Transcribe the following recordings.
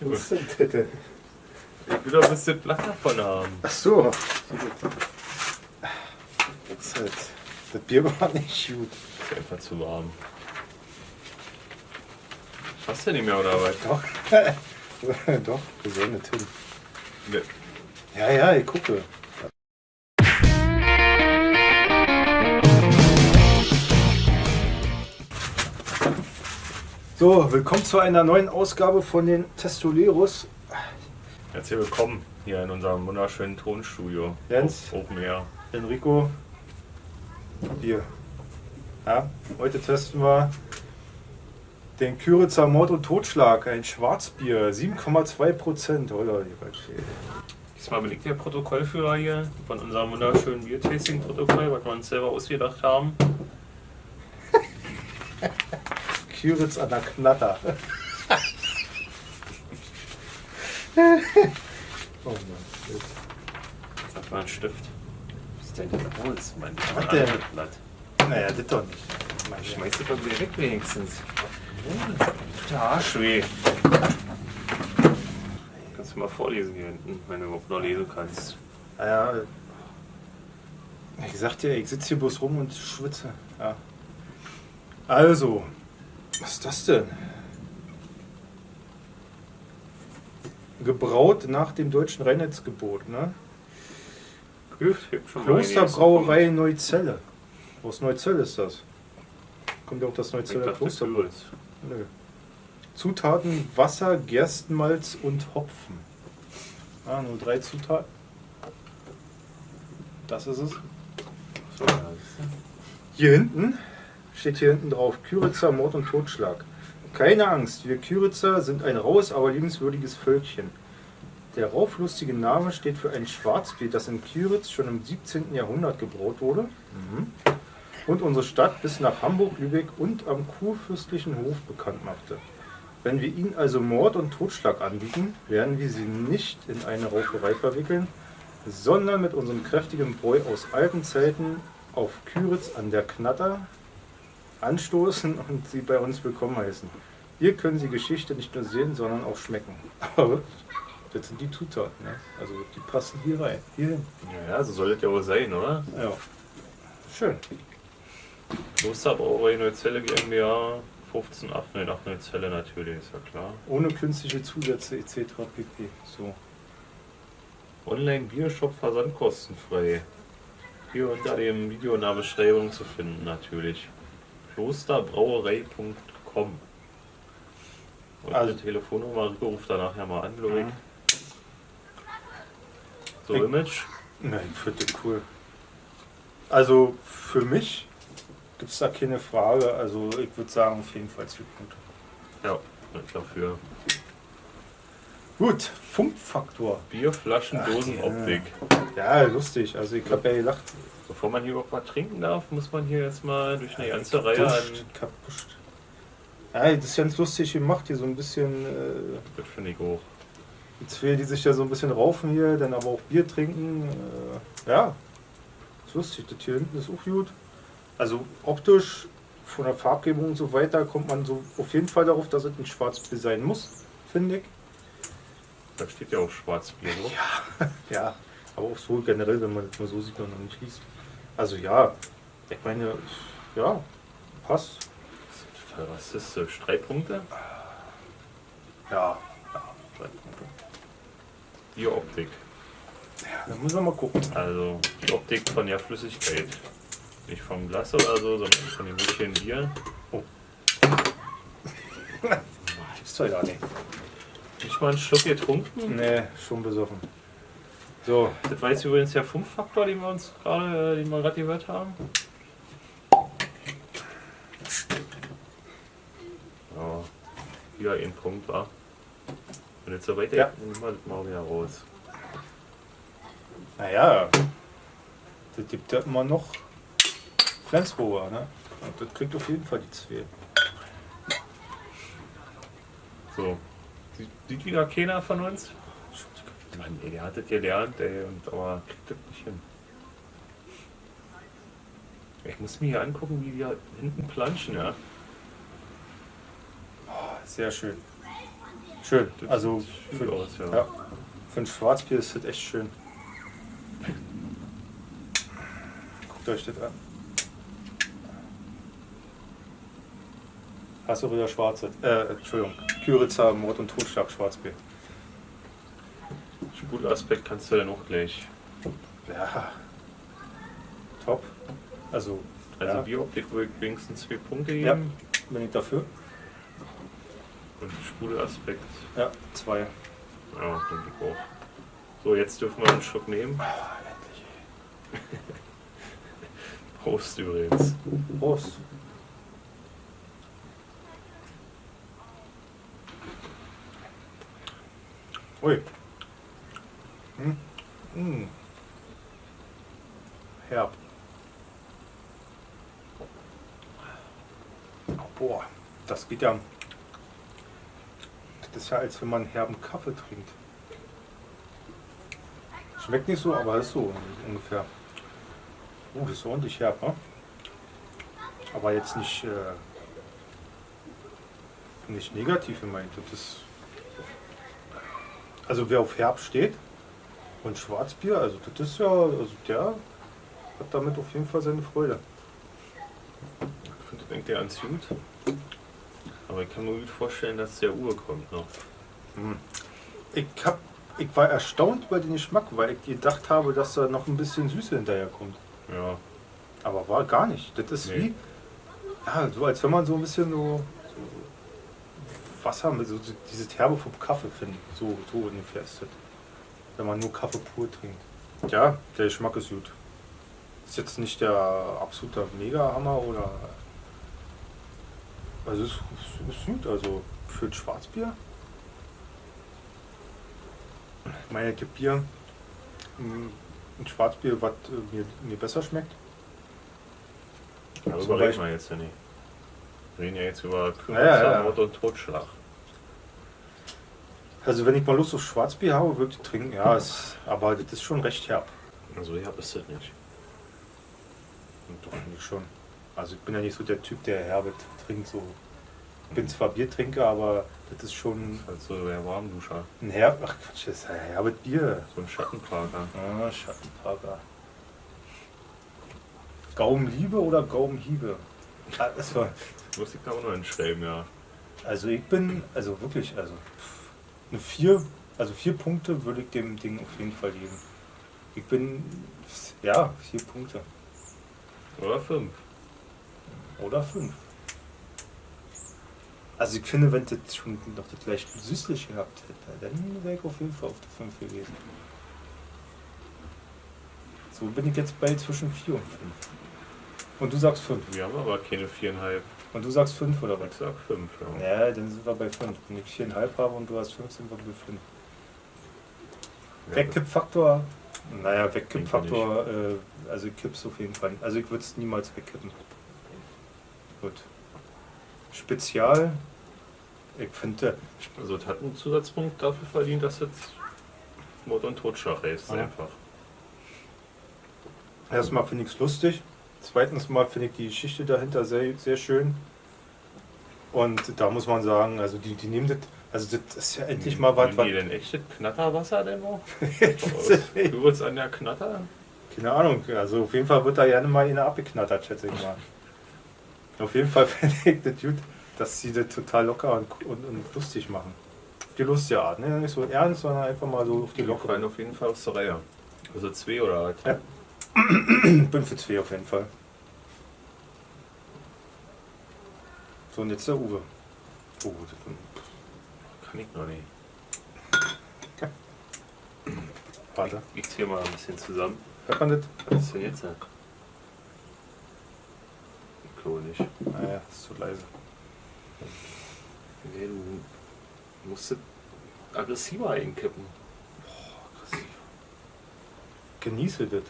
Was denn das denn? Ich will doch ein bisschen Blatt davon haben. Ach so. Das, halt- das Bier war nicht gut. Ist einfach zu warm. Hast du nicht mehr oder was? Doch. Doch, wir sollen nicht hin. Ja, ja, ich gucke. So, willkommen zu einer neuen Ausgabe von den Testoleros. Herzlich willkommen hier in unserem wunderschönen Tonstudio. Jens. Open Air. Enrico, Bier. Ja, heute testen wir den Küritzer Mord und Totschlag, ein Schwarzbier, 7,2 Prozent. Oder Diesmal belegt der Protokollführer hier von unserem wunderschönen Bier-Tasting-Protokoll, was wir uns selber ausgedacht haben. Küritz an der Knatter. oh Mann. Sag mal einen Stift. Was ist denn denn los? Mein Was denn? anderes Blatt. Naja, das doch nicht. Mein Schmeiß das doch wieder weg wenigstens. Tut der Arsch weh. Kannst du mal vorlesen hier hinten, wenn du überhaupt noch lesen kannst. Ja, ich sag dir, ich sitze hier bloß rum und schwitze. Ja. Also, was ist das denn? Gebraut nach dem deutschen Reinheitsgebot, ne? Klosterbrauerei Neuzelle. Aus Neuzelle ist das. Kommt ja auch das Neuzeller. Kürbis. Nö. Zutaten Wasser, Gerstenmalz und Hopfen. Ah, nur drei Zutaten. Das ist es. Er. Hier hinten steht hier hinten drauf Küritzer Mord und Totschlag. Keine Angst, wir Küritzer sind ein raues, aber liebenswürdiges Völkchen. Der rauflustige Name steht für ein Schwarzbier, das in Küritz schon im 17. Jahrhundert gebraut wurde und unsere Stadt bis nach Hamburg, Lübeck und am kurfürstlichen Hof bekannt machte. Wenn wir Ihnen also Mord und Totschlag anbieten, werden wir Sie nicht in eine Rauferei verwickeln, sondern mit unserem kräftigen Bräu aus alten Zelten auf Küritz an der Knatter anstoßen und Sie bei uns willkommen heißen. Hier können Sie Geschichte nicht nur sehen, sondern auch schmecken. Aber das sind die Zutaten, ne? also die passen hier rein, hier hin. Ja, so soll das ja wohl sein, oder? Ja. Schön. Klosterbrauerei Neuzelle GmbH, 15, 898 Neuzelle natürlich, ist ja klar. Ohne künstliche Zusätze etc. pp. So. Online-Biershop versandkostenfrei. Hier unter dem Video in der Beschreibung zu finden natürlich. Klosterbrauerei.com Und Also- die Telefonnummer, ruft da nachher mal an, ich. Mhm. So, Ich- Image. Nein, ich finde das cool. Also für mich gibt es da keine Frage. Also ich würde sagen, auf jeden Fall zwei Punkte. Ja, dafür. Gut, Funkfaktor. Bierflaschen, Dosenoptik. Ja, lustig. Also ich habe ja gedacht, Bevor man hier überhaupt mal trinken darf, muss man hier jetzt mal durch eine ganze Reihe an. Kapuscht. Ja, das ist ganz lustig gemacht hier, so ein bisschen. Äh, Das finde ich auch. die zwei, die sich ja so ein bisschen raufen hier, dann aber auch Bier trinken. Äh, ja, ist lustig. Das hier hinten ist auch gut. Also optisch, von der Farbgebung und so weiter, kommt man so auf jeden Fall darauf, dass es ein Schwarzbier sein muss, finde ich. Da steht ja auch Schwarzbier drauf. Ja, aber auch so generell, wenn man das mal so sieht und noch nicht liest. Also ja, ich meine, ja, passt. Total rassistisch. Drei Punkte? Ja, Drei Punkte. Bieroptik. dann müssen wir mal gucken. Also die Optik von der Flüssigkeit. Nicht vom Glas oder so, sondern von dem Mädchen Bier. Ist doch ja nicht. Nicht mal einen Schluck getrunken. Nee, schon besoffen. So, Das war jetzt übrigens der Funkfaktor, den wir uns gerade, äh, den wir gerade gehört haben. Ja, wieder ein Punkt war. Und jetzt so weiter, Ja. nehmen wir das mal wieder raus. naja, das gibt ja immer noch Flensburger, ne? Und das kriegt auf jeden Fall die zwei. So. Sieht, sieht wieder keiner von uns? Mann, ey, der hat das gelernt, ey, und, aber kriegt das nicht hin. Ich muss mir hier angucken, wie wir hinten planschen, ja. Sehr schön. Schön. Das Also für, gut aus, ja. ja, für ein Schwarzbier ist das echt schön. Guckt euch das an. Hast du wieder schwarze? Äh, Entschuldigung. Küritzer, Mord und Totschlag Schwarzbier. Sprudelaspekt kannst du dann auch gleich. Ja. Top. Also, Also ja, Biooptik würde ich wenigstens zwei Punkte Ja. geben. bin ich dafür. Und Sprudelaspekt, Ja, zwei. ja, denke ich auch. So, jetzt dürfen wir einen Schluck nehmen. Prost übrigens. Prost. Ui. Hm. Herb. Boah, das geht ja. Das ist ja, als wenn man herben Kaffee trinkt. Schmeckt nicht so, aber ist so ungefähr. Oh, das ist ordentlich herb, ne? Aber jetzt nicht, äh, nicht negativ gemeint. Also wer auf Herb steht und Schwarzbier, also das ist ja, also der hat damit auf jeden Fall seine Freude. Ich finde, denkt der ans gut. Aber ich kann mir gut vorstellen, dass der Uhr kommt noch. Ich, hab, ich war erstaunt über den Geschmack, weil ich gedacht habe, dass da noch ein bisschen Süße hinterherkommt. Ja, Aber war gar nicht. Das ist Nee. wie, ja, so als wenn man so ein bisschen so, so Wasser mit so dieses Herbe vom Kaffee findet. So, so ungefähr ist das. Wenn man nur Kaffee pur trinkt. Ja, der Geschmack ist gut. Ist jetzt nicht der absolute Mega-Hammer oder. Also es ist, ist gut, also für ein Schwarzbier. Ich meine, es gibt Bier, ein Schwarzbier, was äh, mir, mir besser schmeckt. darüber reden wir jetzt ja nicht. Wir reden ja jetzt über Ja, ja, ja. Mord und Totschlag. Also wenn ich mal Lust auf Schwarzbier habe, würde ich trinken. Ja, es, aber das ist schon recht herb. Also ich habe es das nicht. Und doch finde ich schon. Also ich bin ja nicht so der Typ, der herbe trinkt. So. Ich bin zwar Biertrinker, aber das ist schon Also der Warmduscher. ein herb. Ach Quatsch, das ist ein herbes Bier. So ein Schattenparker. Ah, Schattenparker. Gaumenliebe oder Gaumenhiebe? Ah, das war, Muss ich da auch noch hinschreiben, ja. also ich bin, also wirklich, also pff, eine vier, also vier Punkte würde ich dem Ding auf jeden Fall geben. Ich bin, ja, vier Punkte. Oder fünf. Oder fünf. Also ich finde, wenn das schon noch das leicht süßlich gehabt hätte, dann wäre ich auf jeden Fall auf der 5 gewesen. So bin ich jetzt bei zwischen 4 und 5. Und du sagst 5. Wir haben aber keine viereinhalb. Und du sagst 5 oder Ich was? sag fünf, ja. Ja, dann sind wir bei 5. Wenn ich 4,5 habe und du hast 5, sind wir bei 5. Ja, Wegkippfaktor? Naja, Wegkippfaktor, äh, also ich kipp's auf jeden Fall. Also ich würde es niemals wegkippen. Gut. Spezial? Ich finde, Also es hat einen Zusatzpunkt dafür verdient, dass es Mord und Totschlag ist. Ja. Einfach. erstmal finde ich es lustig. Zweitens mal finde ich die Geschichte dahinter sehr, sehr schön. Und da muss man sagen, also die, die nehmen das, also das ist ja endlich mal was, was die denn echtes Knatterwasser denn noch? Du wirst an der Knatter? Keine Ahnung, also auf jeden Fall wird da gerne mal eine abgeknattert, schätze ich mal. Auf jeden Fall finde ich das gut, dass sie das total locker und, und, und lustig machen. Die lustige Art, ne? nicht so ernst, sondern einfach mal so auf die Die fallen lockere. auf jeden Fall aus der Reihe. Also zwei oder was? Ja. Ich bin für zwei auf jeden Fall. So, und jetzt der Uwe. Oh, das, Kann ich noch nicht. warte. Ich zähle mal ein bisschen zusammen. Hört man das? Was ist denn jetzt? Ich glaube nicht. Naja, ist zu leise. Nee, du musst es aggressiver einkippen. Genieße das.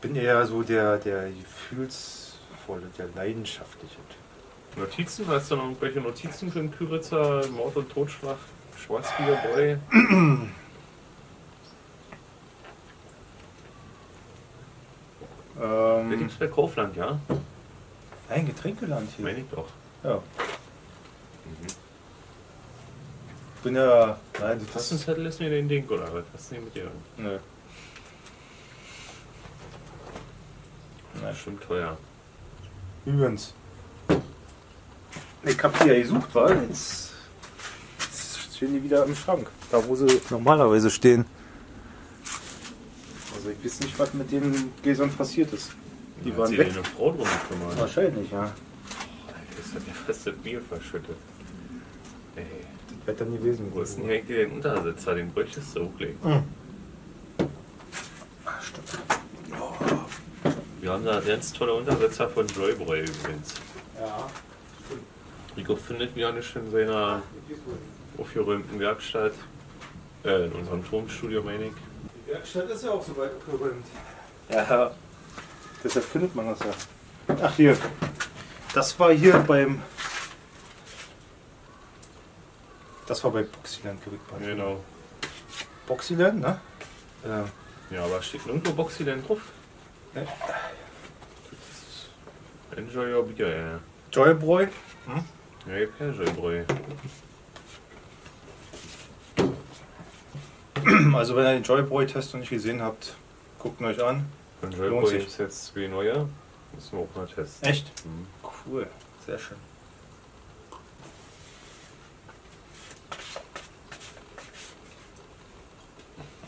Bin eher so der, der gefühlsvolle, der leidenschaftliche Typ. Notizen? Hast du noch irgendwelche Notizen für den Küritzer? Mord und Totschlag? Schwarzbier Boy? Das gibt's bei Kaufland, ja? Ein Getränkeland hier. Meine ich doch. Ja. Mhm. Ich bin ja. Nein, das Tastenzettel ist mir den Ding, oder was? Was ist denn mit dir? Nö. Na, stimmt teuer. Übrigens. Ich hab die ja gesucht, weil jetzt, jetzt stehen die wieder im Schrank. Da wo sie normalerweise stehen. Also ich weiß nicht, was mit den Gläsern passiert ist. Die Hat waren weg. eine Frau drum gekümmert. Wahrscheinlich, ja. Das hat ja fast das Bier verschüttet. Ey, Das wird dann gewesen. wo ist denn hier eigentlich der Untersitzer? Den bräuchtest du hochlegen. Mhm. Ah, stimmt. Wir haben da ganz tolle Untersetzer von Joybräu übrigens. Ja. Rico findet wieder nicht in seiner aufgeräumten Werkstatt. Äh, in unserem Tonstudio, meine ich. Die Werkstatt ist ja auch so weit abgeräumt. Ja. Deshalb findet man das ja. Ach hier. Das war hier beim. Das war bei Boxyland Gerichtsbahn. Genau. Boxyland, ne? Ja. Ja, aber steht nirgendwo Boxy denn drauf? Ne. Enjoy your beer, ja. Joybräu. Ja, ich kein Joybräu. Also wenn ihr den Joybräu-Test noch nicht gesehen habt, guckt ihn euch an. Joybräu es jetzt zwei neue. Müssen wir auch mal testen. Echt? Mhm. Cool. Sehr schön.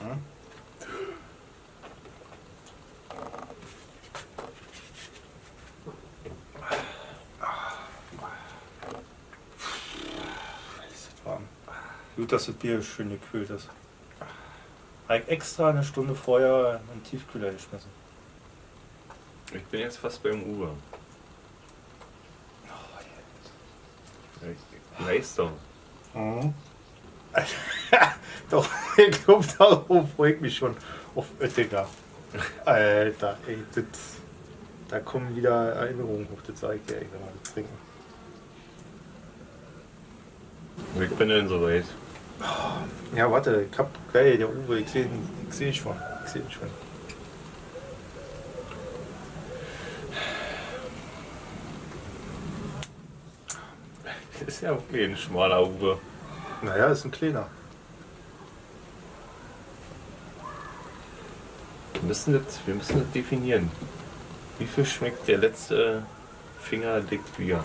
Ja. Ist das warm. Gut, dass das Bier schön gekühlt ist. Habe ich extra eine Stunde vorher in den Tiefkühler geschmissen. Ich bin jetzt fast beim Uwe. Leistung. Mhm. Doch, ich glaube, darauf freue ich mich schon auf Oettinger. Alter, ey, das, da kommen wieder Erinnerungen hoch, das sage ich dir, ey, wenn wir das trinken. Ich bin denn soweit. Ja, warte, ich hab, geil, der Uwe, ich sehe ihn, ich sehe ihn schon, ich sehe ihn schon. Das ist ja okay, ein schmaler Uwe. Naja, ist ein kleiner. Wir müssen das, wir müssen das definieren. Wie viel schmeckt der letzte Finger dick Bier?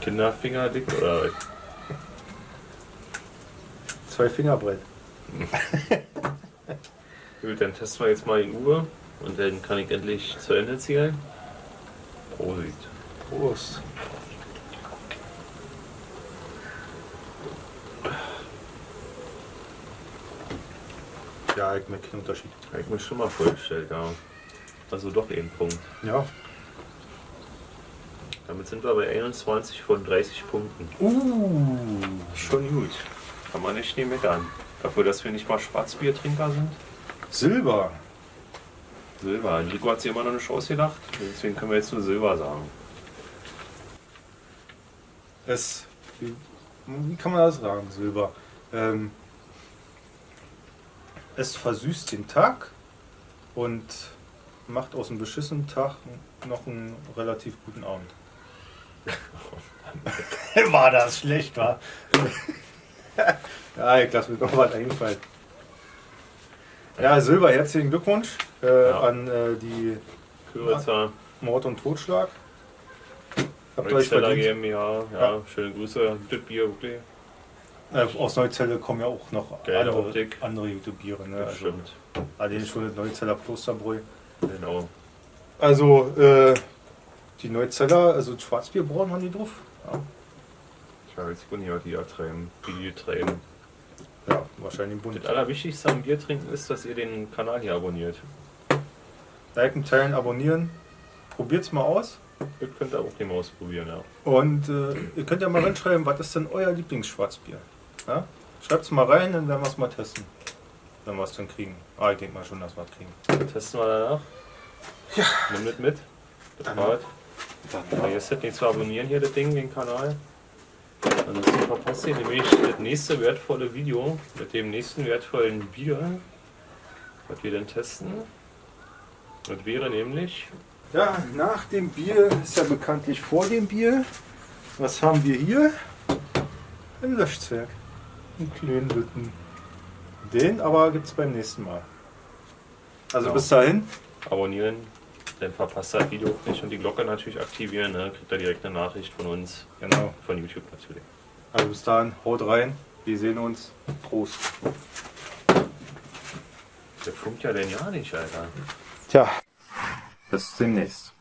Kinderfinger dick oder? Zwei Finger breit. Gut, dann testen wir jetzt mal den Uwe und dann kann ich endlich zu Ende zählen. Prosit. Prost. Ja, ich merke keinen Unterschied. Habe ich mir schon mal vorgestellt, ja. Also doch ein Punkt. Ja. Damit sind wir bei 21 von 30 Punkten. Uh. Schon gut. Kann man nicht nehmen meckern. Dafür, dass wir nicht mal Schwarzbiertrinker sind. Silber. Silber. Nico hat sich immer noch nicht ausgedacht. Deswegen können wir jetzt nur Silber sagen. Es, wie, wie kann man das sagen, Silber? Ähm, es versüßt den Tag und macht aus einem beschissenen Tag noch einen relativ guten Abend. war das schlecht, war? ja, ich lasse mir noch was einfallen. Ja, Silber, herzlichen Glückwunsch äh, Ja. an äh, die Küritzer, Mord und Totschlag. Habt ihr euch verdient. GmbH. Ja, Ja. schöne Grüße. Das Bier, wirklich. Äh, aus Neuzeller kommen ja auch noch Geile andere, Optik. andere YouTube-Biere. Ne? Das Also, stimmt. allein schon das Neuzeller Klosterbräu. Genau. Also, äh, die Neuzeller, also Schwarzbierbrauen haben die drauf. Ja, Ich habe jetzt hier die ja treiben. Die die treiben. ja wahrscheinlich bunt. Das Allerwichtigste am Bier trinken ist, dass ihr den Kanal hier abonniert. Liken, teilen, abonnieren. Probiert's mal aus. Ihr könnt auch den mal ausprobieren, ja. Und äh, ihr könnt ja mal reinschreiben, was ist denn euer Lieblingsschwarzbier? Ja? Schreibt's mal rein, dann werden wir es mal testen. Wenn wir es dann kriegen. Ah, ich denke mal schon, dass wir es kriegen. Testen wir danach. Ja. Nimm das mit. Das Dann- Vergesst nicht zu abonnieren hier das Ding, den Kanal. Ansonsten verpasst ihr nämlich das nächste wertvolle Video mit dem nächsten wertvollen Bier, was wir dann testen. Das wäre nämlich Ja, nach dem Bier ist ja bekanntlich vor dem Bier. Was haben wir hier? Ein Löschzwerg. Einen kleinen Lütten. Den aber gibt es beim nächsten Mal. Also Genau. bis dahin. abonnieren, dann verpasst das Video nicht und die Glocke natürlich aktivieren, ne? kriegt ihr direkt eine Nachricht von uns, Genau. von YouTube natürlich. Also bis dahin, haut rein. Wir sehen uns. Prost. Der funkt ja denn ja nicht, Alter. Tja, bis demnächst.